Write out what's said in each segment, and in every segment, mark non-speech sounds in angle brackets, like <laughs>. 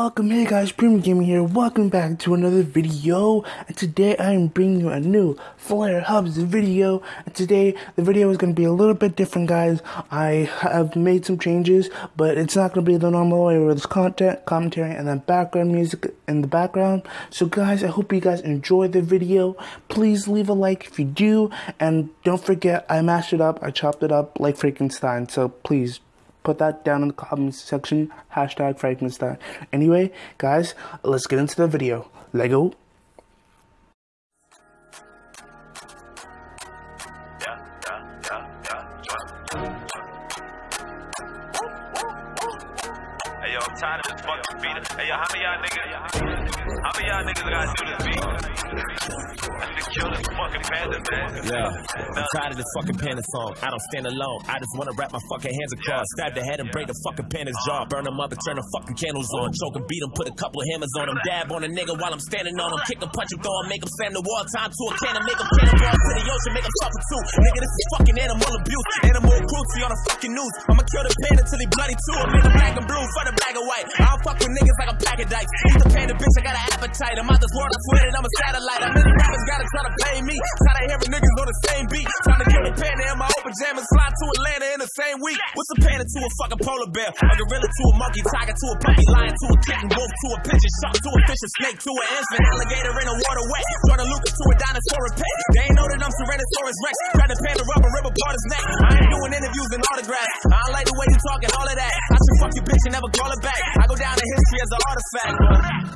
welcome, hey guys, Premium Gaming here, welcome back to another video, and today I am bringing you a new Flare Hubs video, and today the video is going to be a little bit different guys, I have made some changes, but it's not going to be the normal way where there's content, commentary, and then background music in the background, so guys, I hope you guys enjoy the video, please leave a like if you do, and don't forget, I mashed it up, I chopped it up like Frankenstein, so please put that down in the comments section. Hashtag Frankenstein. Anyway, guys, let's get into the video. Lego. Hey yo, I'm tired of this fucking beat. Hey yo, how many y'all niggas? How many y'all niggas gotta do this beat? should kill this fucking panda, man. Yeah. I'm tired of this fucking panda song. I don't stand alone. I just wanna wrap my fucking hands across, stab the head and break the fucking panda's jaw, burn them up and turn the fucking candles on, choke and beat him, put a couple of hammers on him, dab on a nigga while I'm standing on him, kick him, punch him, throw him, make him slam the wall, time to a cannon, make him cannonball to the ocean, make him suffer too. Nigga, this is fucking animal abuse, animal cruelty on the fucking news. I'ma kill the panda till he bloody too. I'm in the black and blue for the black and white. I don't fuck with niggas like a pack of dice. Eat the panda bitch, I got an appetite. I'm out this world, I swear that I'm a satellite. In the rappers, gotta try to pay me. Tired of hearing niggas on the same beat. Trying to kill the panda in my old pajamas, fly to Atlanta in the same week. What's a panda to a fucking polar bear? A gorilla to a monkey, tiger to a puppy, lion to a kitten, wolf to a pigeon, shark to a fish, a snake to an infant, alligator in a water wet, Jordan Lucas to a dinosaur and pet. They ain't know that I'm Tyrannosaurus Rex. Grab the panda rubber, rip apart his neck. I ain't doing interviews and autographs. I don't like the way you talking, all of that. I fuck your bitch and never call her back. I go down in history as an artifact.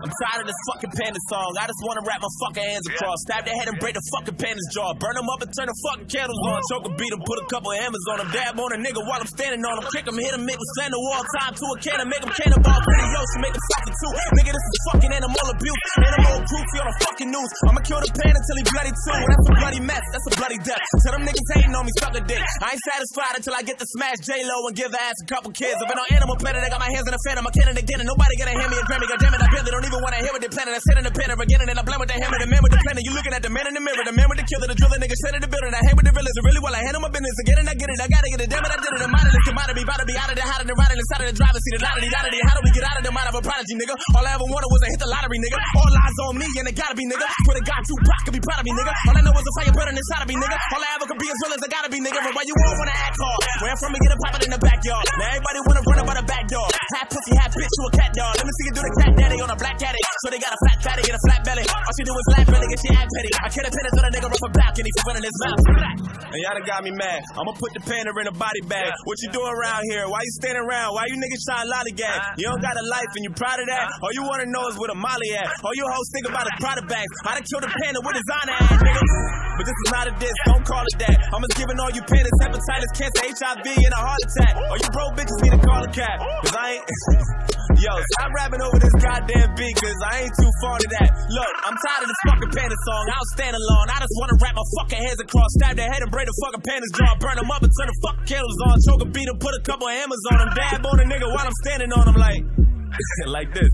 I'm tired of this fucking panda song. I just wanna wrap my fucking hands across, stab their head and break the fucking panda's jaw, burn them up and turn the fucking candles on, choke and beat them, put a couple of hammers on them, dab on a nigga while I'm standing on him, kick him, hit him, make him slam the wall, time to a cannon, make him cannonball to the ocean, make him suffer too. Nigga, this is fucking animal abuse, animal cruelty on the fucking news. I'ma kill the panda till he bloody too. That's a bloody mess, that's a bloody death. Tell them niggas hating on me, suck a dick. I ain't satisfied until I get to smash J Lo and give her ass a couple kids. I've been on Animal Planet, I got my hands in the fan, I'm a cannon again, and nobody gonna hand me a Grammy. God damn it, I barely don't even wanna hear what they planning. I sit in the pen again, and I blend with the hammer, the man with the planet. You looking at the man in the mirror, the man with the killer, the driller, nigga straight in the building. I hang with the realest, really well. I handle my business, again and I get it. I gotta get it, damn it, I did it. The modernist commodity, about to be out of the hot and riding inside of the driver's seat, the lottery, lottery. How do we get out of the mind of a prodigy, nigga? All I ever wanted was to hit the lottery, nigga. All eyes on me, and it gotta be, nigga. Swear to God, Tupac could be proud of me, nigga. All I know is a fire burning inside of me, nigga. All I ever could be as real as I gotta be, nigga. But why you all wanna act hard? Where I'm from, we get it poppin' in the backyard. Now everybody wanna run about the back door. Half pussy, half bitch, you a cat dog. Let me see you do the cat daddy on a black caddy. So they got a fat fatty and a flat belly. All she do is laugh, really get she act petty. I can't pin it to the nigga off a balcony for running his mouth. And y'all done got me mad. I'ma put the panda in a body bag. What you doing around here? Why you standing around? Why you niggas trying lollygag? Uh-huh. You don't got a life and you proud of that? Uh-huh. All you wanna know is where the molly at. Uh-huh. All you hoes think about is product bags. I done killed a panda with designer ass, nigga. But this is not a diss, don't call it that. I'm just giving all you pandas hepatitis, cancer, HIV, and a heart attack. All you broke bitches need to call a cat. Cause I ain't. <laughs> Yo, stop rapping over this goddamn beat, cause I ain't too fond of that. Look, I'm tired of this fucking panda song. I'll stand alone. I just wanna wrap my fucking hands across, stab their head and break the fucking panda's jaw, burn them up and turn the fucking candles on, choke and beat them, put a couple hammers on them, dab on a nigga while I'm standing on them like, <laughs> like this.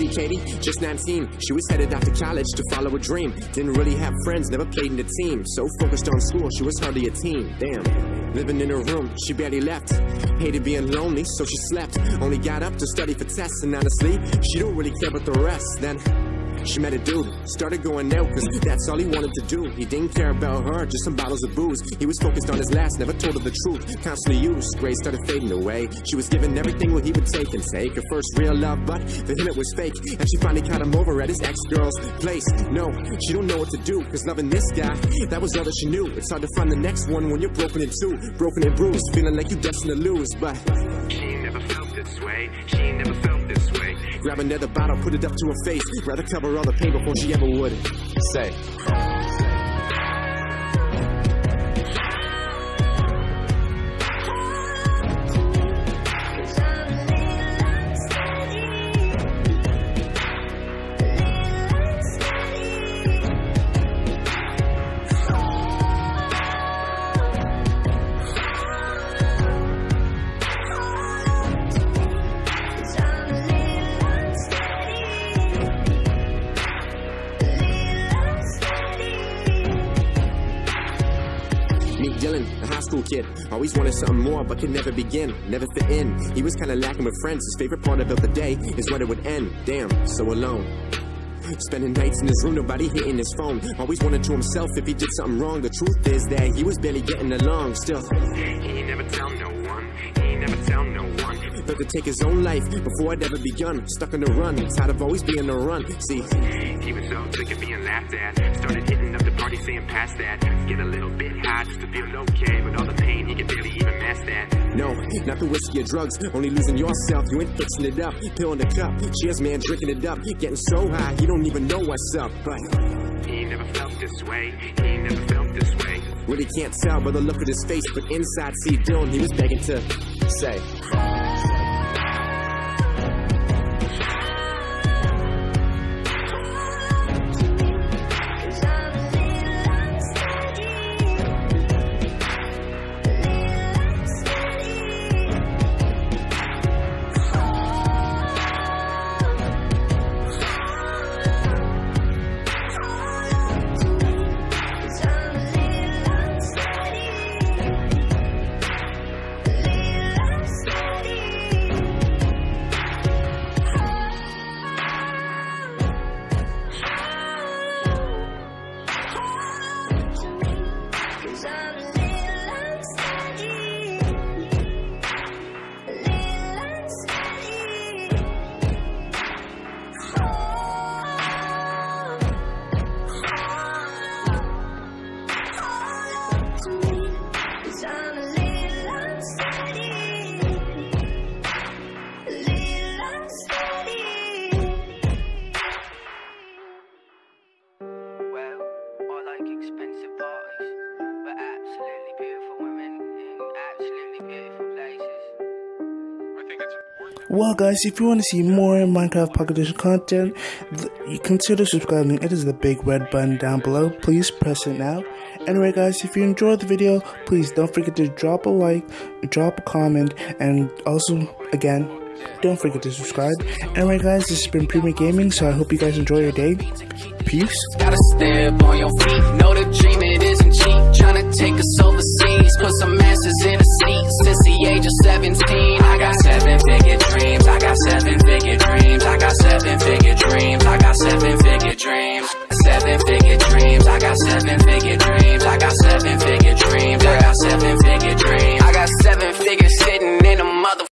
See Katie, just 19. She was headed out to college to follow a dream. Didn't really have friends, never played in a team. So focused on school, she was hardly a teen. Damn. Living in her room, she barely left. Hated being lonely, so she slept. Only got up to study for tests, and honestly, she don't really care about the rest. Then she met a dude, started going out, cause that's all he wanted to do. He didn't care about her, just some bottles of booze. He was focused on his last, never told her the truth. Constantly used, grades started fading away. She was giving everything what he would take and take. Her first real love, but for him it was fake. And she finally caught him over at his ex-girl's place. No, she don't know what to do, cause loving this guy, that was all that she knew. It's hard to find the next one when you're broken in two, broken and bruised, feeling like you're destined to lose, but she never felt this way. She never felt this way. Grab another bottle, put it up to her face. Rather cover all the pain before she ever would say. Always wanted something more, but could never begin, never fit in. He was kinda lacking with friends. His favorite part about the day is when it would end. Damn, so alone. Spending nights in his room, nobody hitting his phone. Always wondered to himself if he did something wrong. The truth is that he was barely getting along. Still, he never tell no one. He never tell no one. Thought to take his own life before I'd ever begun. Stuck on the run, tired of always being the run. See, he was so sick of being laughed at. Started hitting the saying past that. Get a little bit high just to feel okay, but all the pain he could barely even mask that. No, not the whiskey or drugs. Only losing yourself. You ain't fixing it up. Pill in the cup. Cheers, man, drinking it up. Getting so high, you don't even know what's up. But he never felt this way. He never felt this way. Really can't tell by the look of his face, but inside, see Dylan, he was begging to say. Well, guys, if you want to see more Minecraft Pocket Edition content, you consider subscribing. It is the big red button down below. Please press it now. Anyway, guys, if you enjoyed the video, please don't forget to drop a like, drop a comment, and also, again, don't forget to subscribe. Anyway, guys, this has been Premier Gaming, so I hope you guys enjoy your day. Peace. Gotta step on your feet. Know the dream it isn't cheap. Tryna take us overseas. Put some asses in a seat. Since the age of 17,